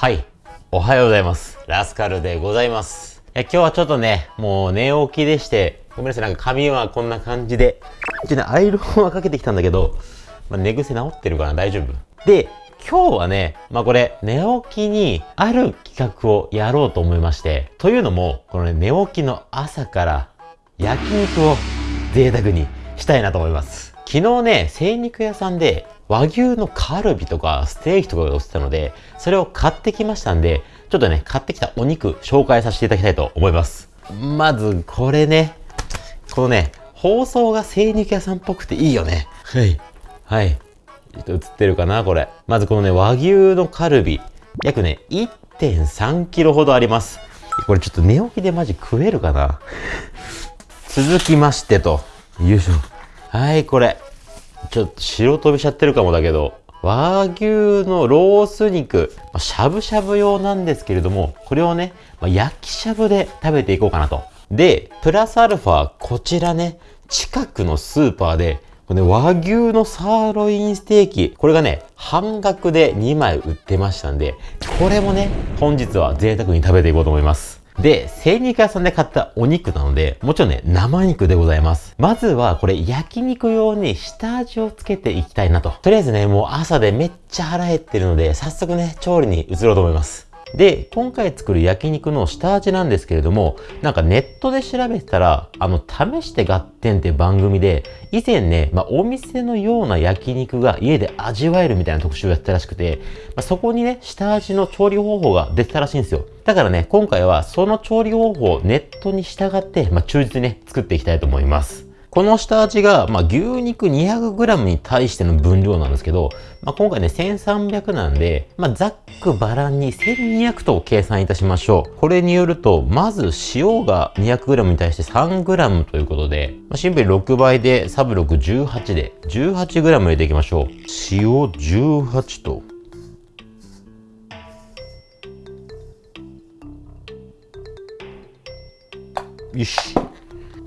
はい。おはようございます。ラスカルでございます。いや今日はちょっとね、もう寝起きでして、ごめんなさい、なんか髪はこんな感じで、一応ね、アイロンはかけてきたんだけど、まあ、寝癖治ってるかな大丈夫？で、今日はね、まあこれ、寝起きにある企画をやろうと思いまして、というのも、このね、寝起きの朝から焼肉を贅沢にしたいなと思います。昨日ね、精肉屋さんで和牛のカルビとかステーキとかが売ってたので、それを買ってきましたんで、ちょっとね、買ってきたお肉紹介させていただきたいと思います。まず、これね、このね、包装が精肉屋さんっぽくていいよね。はい。はい。ちょっと映ってるかなこれ。まずこのね、和牛のカルビ。約ね、1.3キロほどあります。これちょっと寝起きでマジ食えるかな続きましてと。よいしょ。はい、これ。ちょっと白飛びしちゃってるかもだけど、和牛のロース肉、ましゃぶしゃぶ用なんですけれども、これをね、まあ焼きしゃぶで食べていこうかなと。で、プラスアルファ、こちらね、近くのスーパーで、これね、和牛のサーロインステーキ、これがね、半額で2枚売ってましたんで、これもね、本日は贅沢に食べていこうと思います。で、精肉屋さんで買ったお肉なので、もちろんね、生肉でございます。まずは、これ、焼肉用に下味をつけていきたいなと。とりあえずね、もう朝でめっちゃ腹減ってるので、早速ね、調理に移ろうと思います。で、今回作る焼肉の下味なんですけれども、なんかネットで調べてたら、あの、試して合点って番組で、以前ね、まあ、お店のような焼肉が家で味わえるみたいな特集をやったらしくて、まあ、そこにね、下味の調理方法が出てたらしいんですよ。だからね、今回はその調理方法をネットに従って、まあ、忠実にね、作っていきたいと思います。この下味が、まあ、牛肉 200g に対しての分量なんですけど、まあ、今回ね、1300なんで、まあ、ざっくばらんに1200と計算いたしましょう。これによると、まず塩が 200g に対して 3g ということで、まあ、シンプルに6倍で、サブ6 18で、18g 入れていきましょう。塩18と、よし。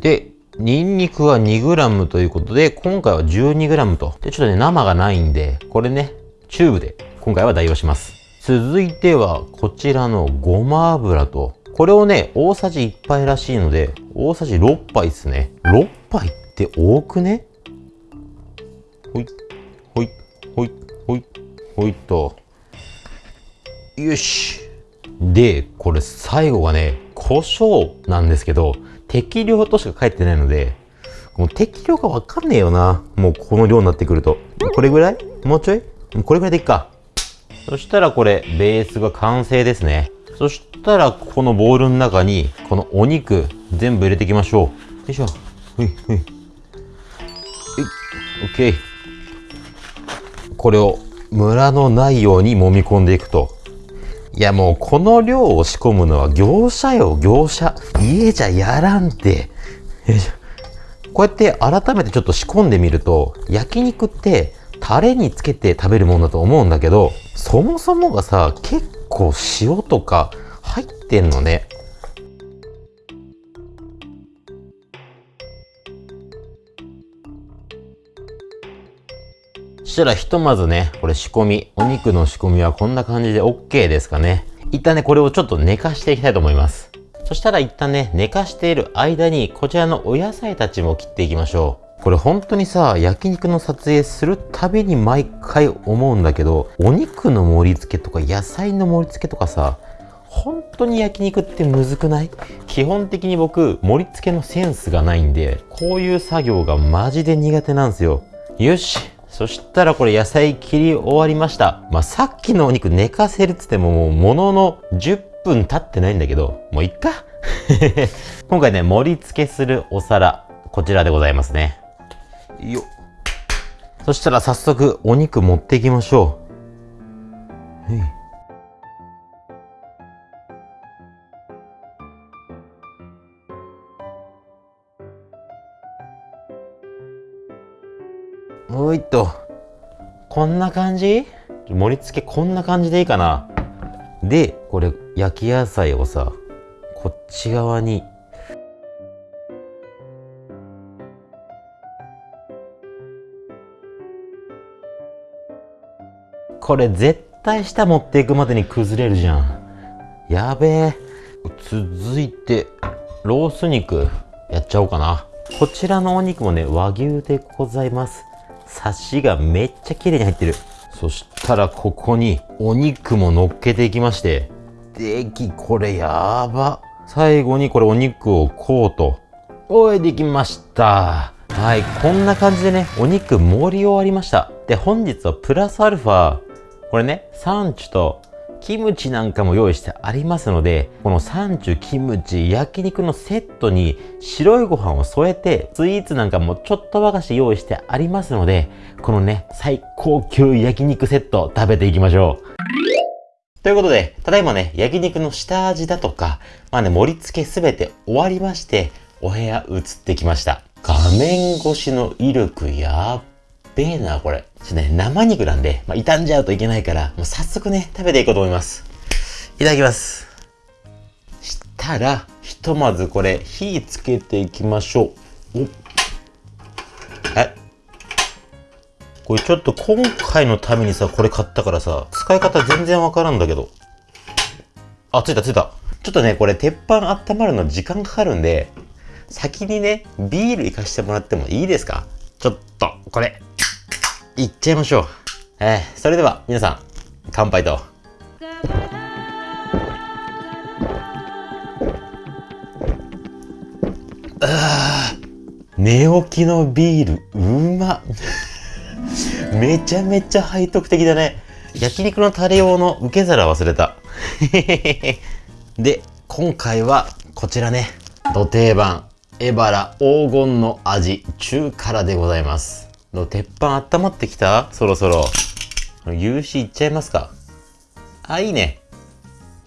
で、ニンニクは 2g ということで、今回は 12g と。で、ちょっとね、生がないんで、これね、チューブで今回は代用します。続いては、こちらのごま油と、これをね、大さじ1杯らしいので、大さじ6杯ですね。6杯って多くね？ほい、ほい、ほい、ほい、ほいと。よし。で、これ最後がね、胡椒なんですけど、適量としか書いてないので、もう適量がわかんねえよな。もうこの量になってくると。これぐらい？もうちょい？これぐらいでいっか。そしたらこれ、ベースが完成ですね。そしたら、このボウルの中に、このお肉、全部入れていきましょう。よいしょ。ほいほい。はい。オッケー。これを、ムラのないように揉み込んでいくと。いやもうこの量を仕込むのは業者よ、業者。家じゃやらんて。こうやって改めてちょっと仕込んでみると、焼肉ってタレにつけて食べるもんだと思うんだけど、そもそもがさ、結構塩とか入ってんのね。したらひとまずね、これ仕込み、お肉の仕込みはこんな感じで OK ですかね。一旦ね、これをちょっと寝かしていきたいと思います。そしたら一旦ね、寝かしている間に、こちらのお野菜たちも切っていきましょう。これ本当にさ、焼肉の撮影するたびに毎回思うんだけど、お肉の盛り付けとか野菜の盛り付けとかさ、本当に焼肉ってむずくない？基本的に僕、盛り付けのセンスがないんで、こういう作業がマジで苦手なんですよ。よし。そしたらこれ野菜切り終わりました。まあ、さっきのお肉寝かせるっつってももうものの10分経ってないんだけど、もういっか。今回ね、盛り付けするお皿、こちらでございますね。よっ。そしたら早速お肉持っていきましょう。はいおいっと。こんな感じ？盛り付けこんな感じでいいかなで、これ焼き野菜をさ、こっち側に。これ絶対下持っていくまでに崩れるじゃん。やべえ。続いて、ロース肉、やっちゃおうかな。こちらのお肉もね、和牛でございます。サシがめっちゃ綺麗に入ってる。そしたらここにお肉も乗っけていきまして。でき、これやば。最後にこれお肉をこうと。おい、できました。はい、こんな感じでね、お肉盛り終わりました。で、本日はプラスアルファ、これね、サンチュとキムチなんかも用意してありますので、このサンチュ、キムチ、焼肉のセットに白いご飯を添えて、スイーツなんかもちょっと和菓子用意してありますので、このね、最高級焼肉セット食べていきましょう。ということで、ただいまね、焼肉の下味だとか、まあね、盛り付けすべて終わりまして、お部屋移ってきました。画面越しの威力やっべえな、これ。ちょっとね、生肉なんで、まあ、傷んじゃうといけないから、もう早速ね、食べていこうと思います。いただきます。したら、ひとまずこれ、火つけていきましょう。おえ？これちょっと今回のためにさ、これ買ったからさ、使い方全然わからんだけど。あ、ついたついた。ちょっとね、これ鉄板温まるの時間かかるんで、先にね、ビール行かしてもらってもいいですか？ちょっと、これ、いっちゃいましょう。えー、それでは皆さん、乾杯と。あ寝起きのビール、うま めちゃめちゃ背徳的だね。焼肉のタレ用の受け皿忘れた。で、今回はこちらね、土定番、エバラ黄金の味、中辛でございます。の鉄板温まってきた？そろそろ。夕日いっちゃいますか？あ、いいね。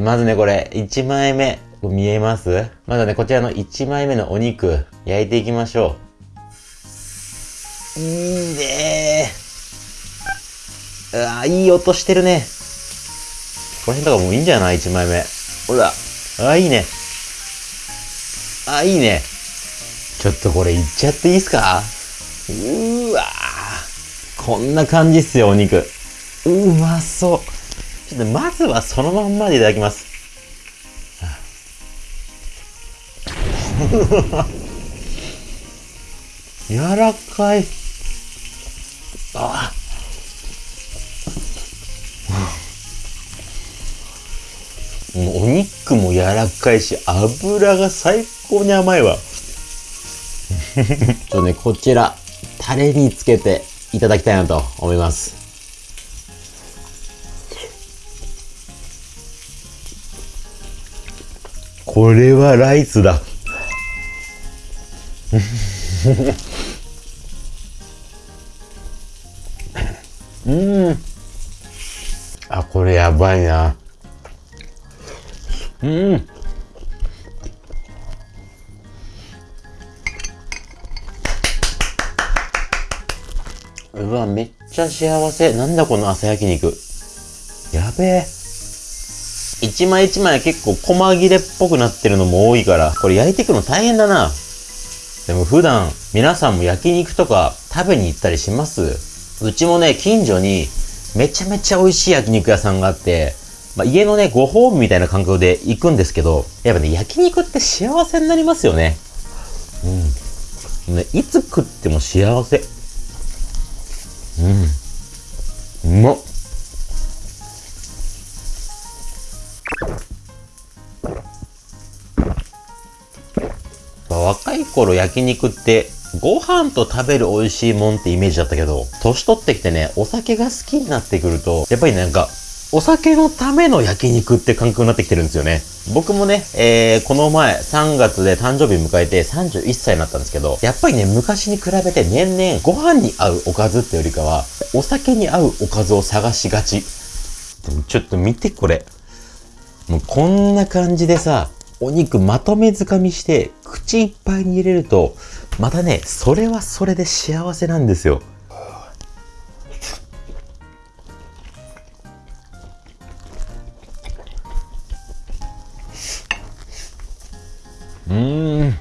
まずね、これ、1枚目。見えます？まずね、こちらの1枚目のお肉、焼いていきましょう。いいねうわいい音してるね。この辺とかもういいんじゃない ?1 枚目。ほら。あ、いいね。あ、いいね。ちょっとこれいっちゃっていいっすか？うわこんな感じっすよ、お肉。うまそう。ちょっとまずはそのまんまでいただきます。柔らかい。あもうお肉も柔らかいし、油が最高に甘いわ。ちょっとね、こちら、タレにつけていただきたいなと思います。これはライスだ。うん。あ、これやばいな。うん。うわ、めっちゃ幸せ。なんだこの朝焼肉。やべえ。一枚一枚結構細切れっぽくなってるのも多いから、これ焼いていくの大変だな。でも普段皆さんも焼肉とか食べに行ったりします？うちもね、近所にめちゃめちゃ美味しい焼肉屋さんがあって、まあ、家のね、ご褒美みたいな感覚で行くんですけど、やっぱね、焼肉って幸せになりますよね。うん。ね、いつ食っても幸せ。うん。うまっ。若い頃焼肉ってご飯と食べる美味しいもんってイメージだったけど、年取ってきてね、お酒が好きになってくると、やっぱりなんか、お酒のための焼肉って感覚になってきてるんですよね。僕もね、えー、この前3月で誕生日迎えて31歳になったんですけど、やっぱりね、昔に比べて年々ご飯に合うおかずってよりかは、お酒に合うおかずを探しがち。ちょっと見てこれ。もうこんな感じでさ、お肉まとめづかみして、口いっぱいに入れると、またね、それはそれで幸せなんですよ。うん。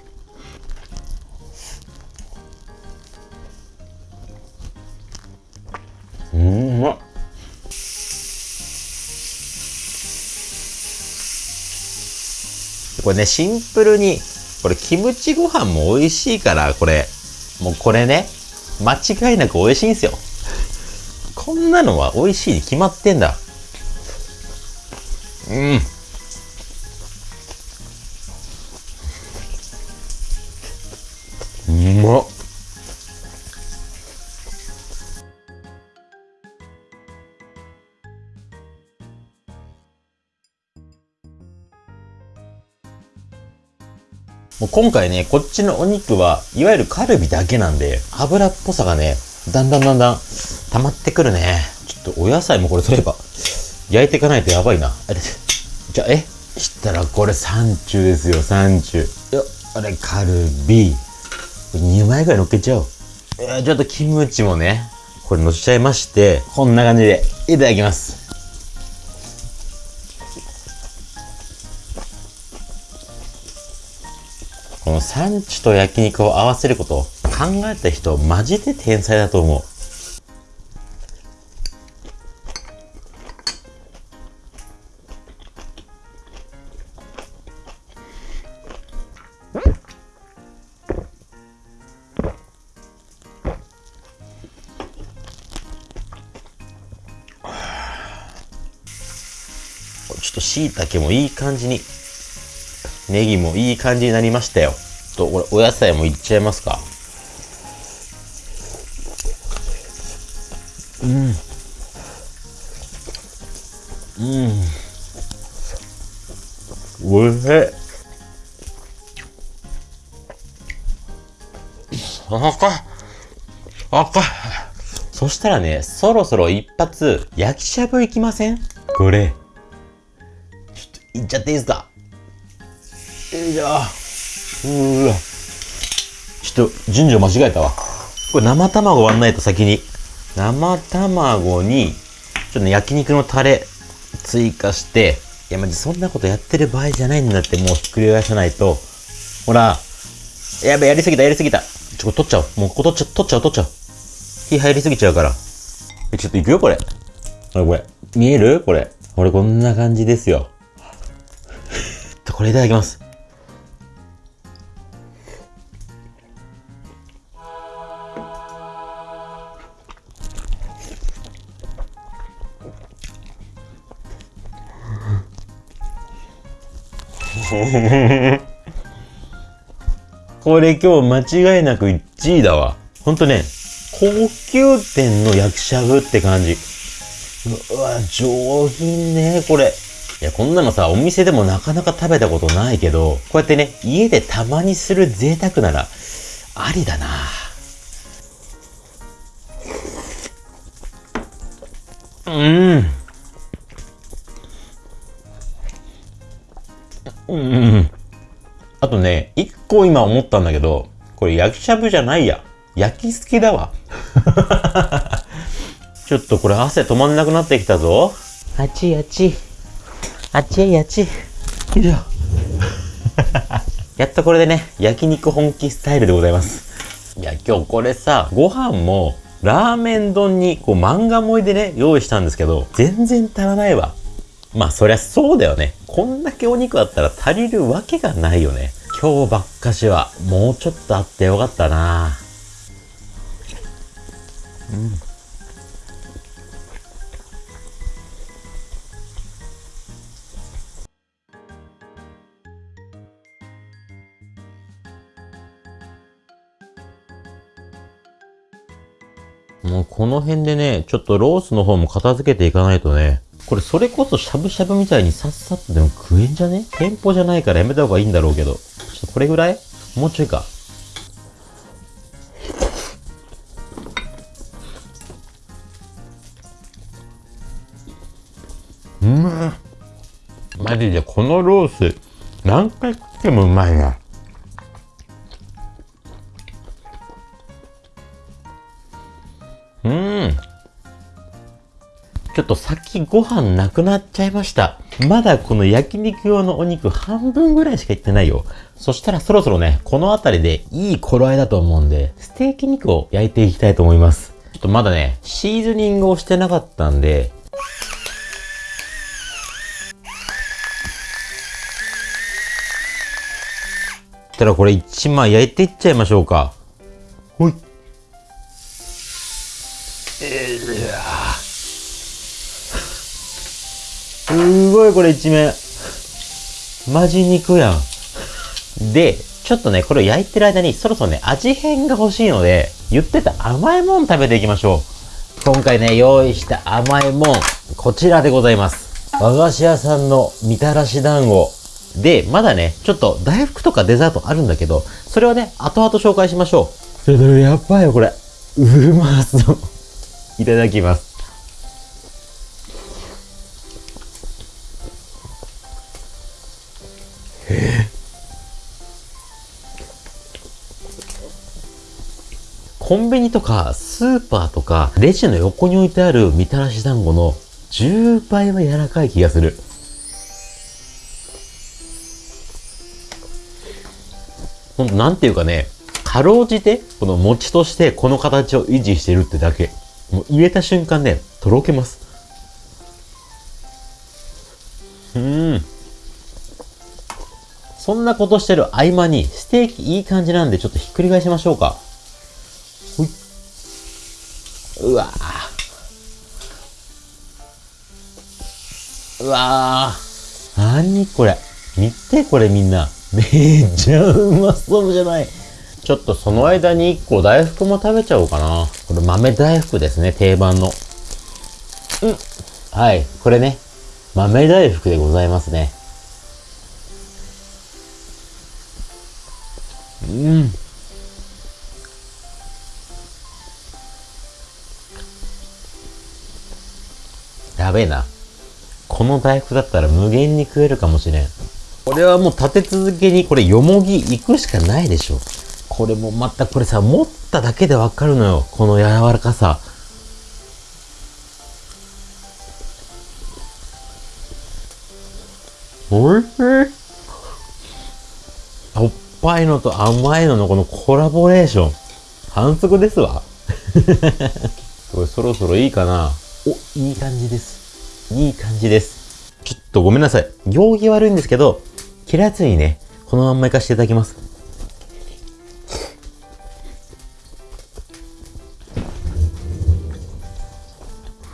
うん。まっこれねシンプルにこれキムチご飯も美味しいからこれ。もうこれね間違いなく美味しいんですよ。こんなのは美味しいに決まってんだ。うん。今回ね、こっちのお肉は、いわゆるカルビだけなんで、油っぽさがね、だんだんだんだん溜まってくるね。ちょっとお野菜もこれ取れば、焼いていかないとやばいな。あれ、じゃあ、え？したらこれサンチュですよ、サンチュ。よあれ、カルビ。2枚ぐらい乗っけちゃおう。えー、ちょっとキムチもね、これ乗せちゃいまして、こんな感じでいただきます。のサンチュと焼肉を合わせること考えた人マジで天才だと思う。ちょっと椎茸もいい感じに。ネギもいい感じになりましたよ。と、これ、お野菜もいっちゃいますか？うん。うん。おいしい。赤い。赤い。そしたらね、そろそろ一発、焼きしゃぶいきません？これ。ちょっと、いっちゃっていいですか？よいしょうわ。ちょっと順序間違えたわ。これ生卵割んないと先に。生卵にちょっとね焼肉のタレ追加していやマジそんなことやってる場合じゃないんだってもうひっくり返さないと。ほら。やべやりすぎたやりすぎた。ちょっと取っちゃおう。もうここ取っちゃ取っちゃう取っちゃう。火入りすぎちゃうから。えちょっといくよこれ。これこれ。見える？これ。これこんな感じですよ。これいただきます。これ今日間違いなく1位だわ。ほんとね、高級店の焼きしゃぶって感じ。うわ、上品ね、これ。いや、こんなのさ、お店でもなかなか食べたことないけど、こうやってね、家でたまにする贅沢なら、ありだなうん。うん。あとね、一個今思ったんだけど、これ焼きしゃぶじゃないや。焼きすきだわ。ちょっとこれ汗止まんなくなってきたぞ。あちいあちい。あちいあちい。よいしょ。やっとこれでね、焼肉本気スタイルでございます。いや、今日これさ、ご飯も、ラーメン丼に、こう、漫画盛りでね、用意したんですけど、全然足らないわ。まあそりゃそうだよね。こんだけお肉あったら足りるわけがないよね。今日ばっかしはもうちょっとあってよかったなうん。もうこの辺でね、ちょっとロースの方も片付けていかないとね、これそれこそしゃぶしゃぶみたいにさっさとでも食えんじゃね？店舗じゃないからやめた方がいいんだろうけど。ちょっとこれぐらい？もうちょいか。うん。マジでこのロース何回食ってもうまいな。ょっとさっきご飯なくなっちゃいました。まだこの焼肉用のお肉半分ぐらいしかいってないよ。そしたらそろそろね、この辺りでいい頃合いだと思うんで、ステーキ肉を焼いていきたいと思います。ちょっとまだね、シーズニングをしてなかったんで、たらこれ一枚焼いていっちゃいましょうか。すごいこれ一面。マジ肉やん。で、ちょっとね、これを焼いてる間にそろそろね、味変が欲しいので、言ってた甘いもん食べていきましょう。今回ね、用意した甘いもん、こちらでございます。和菓子屋さんのみたらし団子。で、まだね、ちょっと大福とかデザートあるんだけど、それはね、後々紹介しましょう。やっばいよ、これ。うまそう。いただきます。コンビニとかスーパーとかレジの横に置いてあるみたらし団子の10倍は柔らかい気がする。ほんと、なんていうかね、かろうじて、この餅としてこの形を維持してるってだけ。もう入れた瞬間ね、とろけます。うん。そんなことしてる合間に、ステーキいい感じなんで、ちょっとひっくり返しましょうか。うわうわー。なにこれ？見てこれみんな。めっちゃうまそうじゃない。ちょっとその間に1個大福も食べちゃおうかな。これ豆大福ですね、定番の。うん。はい、これね、豆大福でございますね。うん。やべえな。この大福だったら無限に食えるかもしれん。これはもう立て続けにこれよもぎ行くしかないでしょ。これもまたこれさ、持っただけでわかるのよ。この柔らかさ。おいしい。しょっぱいのと甘いののこのコラボレーション。反則ですわ。これそろそろいいかなお、いい感じです。いい感じです。ちょっとごめんなさい。行儀悪いんですけど、切らずにね、このまんまいかしていただきます。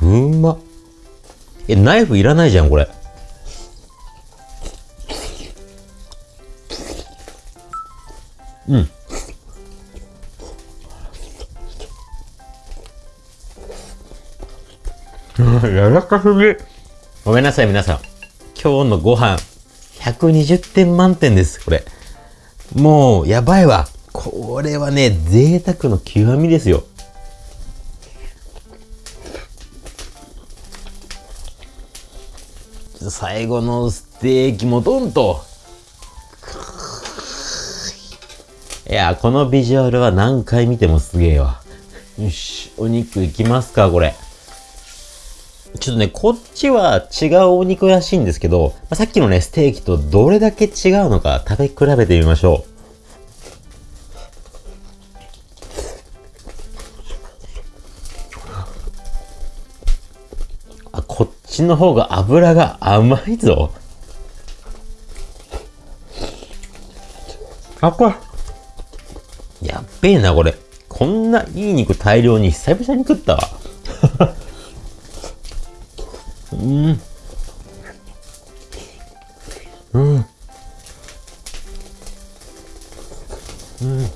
うんま。え、ナイフいらないじゃん、これ。柔らかすぎ。ごめんなさい、皆さん。今日のご飯、120点満点です、これ。もう、やばいわ。これはね、贅沢の極みですよ。最後のステーキもドンと。いや、このビジュアルは何回見てもすげえわ。よし、お肉いきますか、これ。ちょっとね、こっちは違うお肉らしいんですけど、まあ、さっきのね、ステーキとどれだけ違うのか食べ比べてみましょう。あ、こっちの方が油が甘いぞ。あ、これ。やっべえな、これ。こんないい肉大量に久々に食ったわ。うん。うん。うん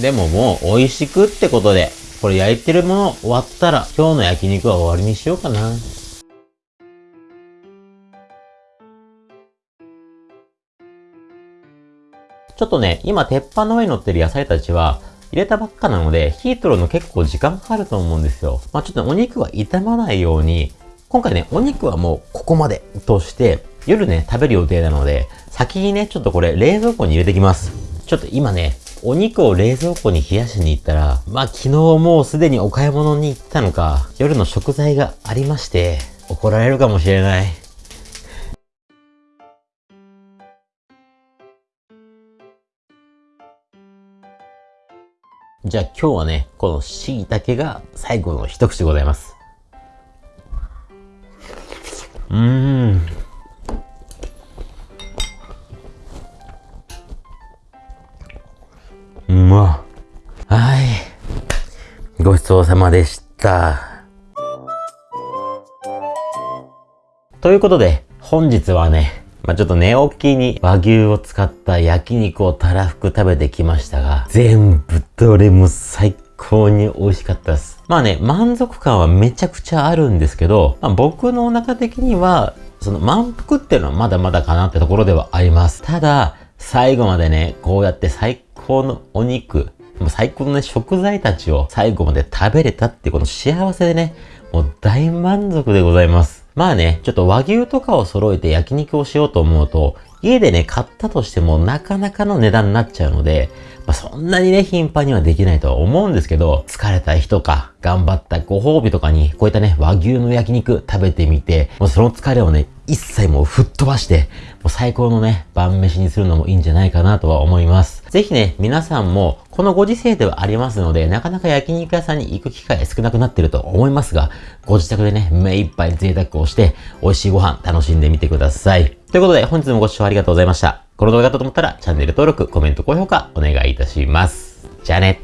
でももう美味しくってことでこれ焼いてるもの終わったら今日の焼肉は終わりにしようかな。ちょっとね、今鉄板の上に乗ってる野菜たちは、入れたばっかなので、火取るの結構時間かかると思うんですよ。まあちょっとお肉は傷まないように、今回ね、お肉はもうここまでとして、夜ね、食べる予定なので、先にね、ちょっとこれ冷蔵庫に入れてきます。ちょっと今ね、お肉を冷蔵庫に冷やしに行ったら、まあ昨日もうすでにお買い物に行ったのか、夜の食材がありまして、怒られるかもしれない。じゃあ今日はね、この椎茸が最後の一口でございます。うーん。うまはい。ごちそうさまでした。ということで、本日はね、まあ、ちょっと寝起きに和牛を使った焼肉をたらふく食べてきましたが、全部どれも最高に美味しかったです。まあね、満足感はめちゃくちゃあるんですけど、まあ、僕のお腹的には、その満腹っていうのはまだまだかなってところではあります。ただ、最後までね、こうやって最高のお肉、もう最高のね、食材たちを最後まで食べれたっていうこの幸せでね、もう大満足でございます。まあね、ちょっと和牛とかを揃えて焼肉をしようと思うと、家でね、買ったとしてもなかなかの値段になっちゃうので、まあ、そんなにね、頻繁にはできないとは思うんですけど、疲れた日とか、頑張ったご褒美とかに、こういったね、和牛の焼肉食べてみて、もうその疲れをね、一切もう吹っ飛ばして、もう最高のね、晩飯にするのもいいんじゃないかなとは思います。ぜひね、皆さんも、このご時世ではありますので、なかなか焼肉屋さんに行く機会少なくなってると思いますが、ご自宅でね、目いっぱい贅沢をして、美味しいご飯楽しんでみてください。ということで、本日もご視聴ありがとうございました。この動画だと思ったら、チャンネル登録、コメント、高評価、お願いいたします。じゃあね。